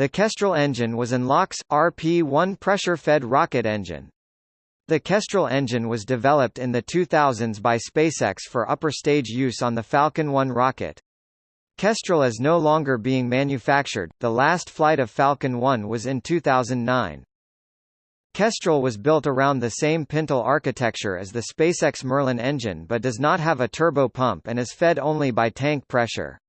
The Kestrel engine was an LOX, RP-1 pressure-fed rocket engine. The Kestrel engine was developed in the 2000s by SpaceX for upper stage use on the Falcon 1 rocket. Kestrel is no longer being manufactured, the last flight of Falcon 1 was in 2009. Kestrel was built around the same pintle architecture as the SpaceX Merlin engine but does not have a turbo pump and is fed only by tank pressure.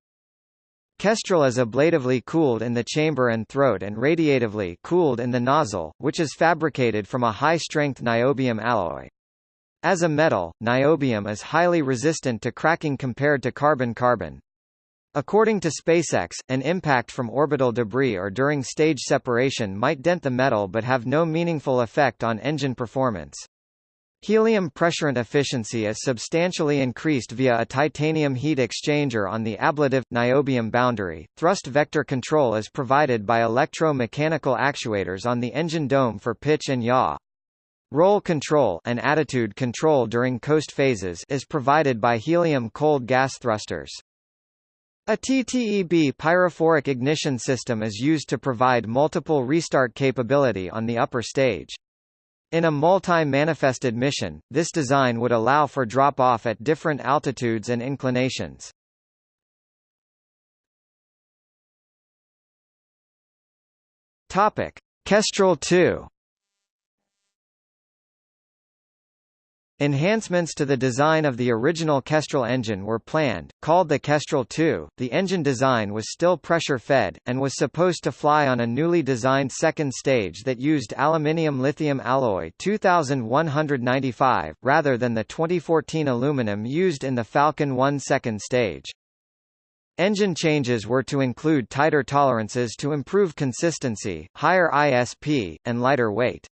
Kestrel is ablatively cooled in the chamber and throat and radiatively cooled in the nozzle, which is fabricated from a high-strength niobium alloy. As a metal, niobium is highly resistant to cracking compared to carbon-carbon. According to SpaceX, an impact from orbital debris or during stage separation might dent the metal but have no meaningful effect on engine performance. Helium pressurant efficiency is substantially increased via a titanium heat exchanger on the ablative niobium boundary. Thrust vector control is provided by electro-mechanical actuators on the engine dome for pitch and yaw. Roll control and attitude control during coast phases is provided by helium cold gas thrusters. A TTEB pyrophoric ignition system is used to provide multiple restart capability on the upper stage. In a multi-manifested mission, this design would allow for drop-off at different altitudes and inclinations. Topic: Kestrel 2 Enhancements to the design of the original Kestrel engine were planned, called the Kestrel 2. The engine design was still pressure-fed, and was supposed to fly on a newly designed second stage that used aluminium-lithium alloy 2195, rather than the 2014 aluminum used in the Falcon 1 second stage. Engine changes were to include tighter tolerances to improve consistency, higher ISP, and lighter weight.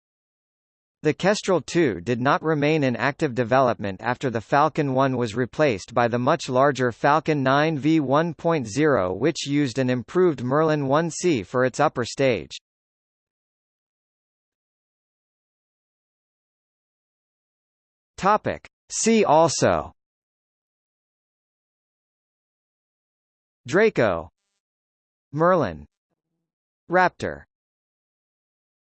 The Kestrel 2 did not remain in active development after the Falcon 1 was replaced by the much larger Falcon 9 V1.0 which used an improved Merlin 1C for its upper stage. Topic. See also Draco Merlin Raptor